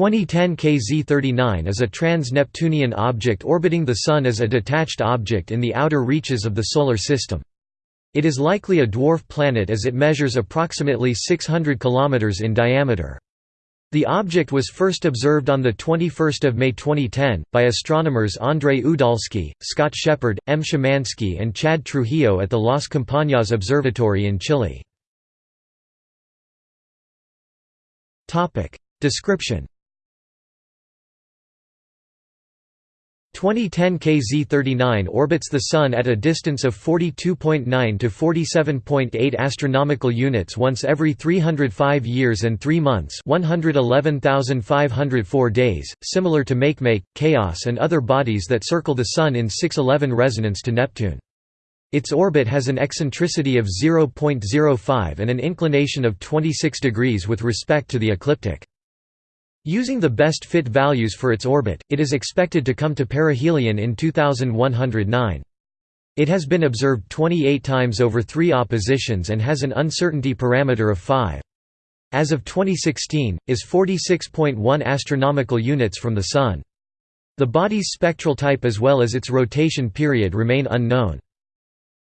2010 KZ-39 is a trans-Neptunian object orbiting the Sun as a detached object in the outer reaches of the Solar System. It is likely a dwarf planet as it measures approximately 600 km in diameter. The object was first observed on 21 May 2010, by astronomers Andrzej Udalski, Scott Sheppard, M. Szymanski and Chad Trujillo at the Las Campanas Observatory in Chile. Description 2010 KZ39 orbits the Sun at a distance of 42.9 to 47.8 astronomical units once every 305 years and 3 months 111,504 days, similar to Makemake, Chaos and other bodies that circle the Sun in 611 resonance to Neptune. Its orbit has an eccentricity of 0.05 and an inclination of 26 degrees with respect to the ecliptic. Using the best fit values for its orbit, it is expected to come to perihelion in 2109. It has been observed 28 times over three oppositions and has an uncertainty parameter of 5. As of 2016, is 46.1 astronomical units from the Sun. The body's spectral type as well as its rotation period remain unknown.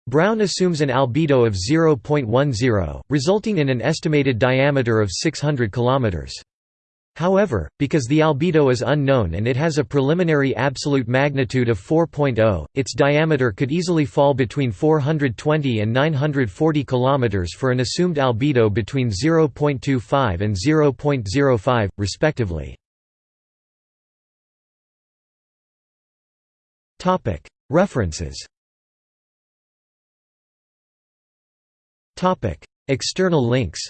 Brown assumes an albedo of 0.10, resulting in an estimated diameter of 600 kilometers. However, because the albedo is unknown and it has a preliminary absolute magnitude of 4.0, its diameter could easily fall between 420 and 940 km for an assumed albedo between 0.25 and 0.05, respectively. References. External links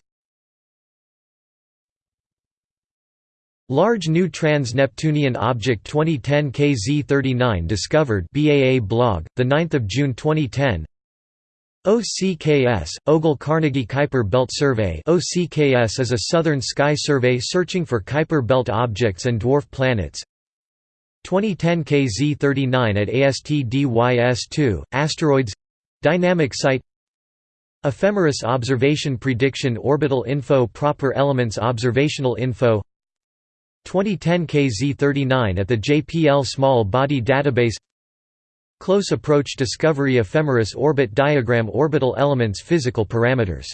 Large New Trans-Neptunian Object 2010 KZ39 discovered BAA blog, 9 June 2010 OCKS, Ogle Carnegie Kuiper Belt Survey. OCKS is a southern sky survey searching for Kuiper Belt objects and dwarf planets. 2010 KZ39 at AST-DYS-2, Asteroids. Dynamic Site. Ephemeris Observation Prediction Orbital Info Proper Elements Observational Info 2010 KZ39 at the JPL Small Body Database. Close Approach Discovery Ephemeris Orbit Diagram Orbital Elements Physical Parameters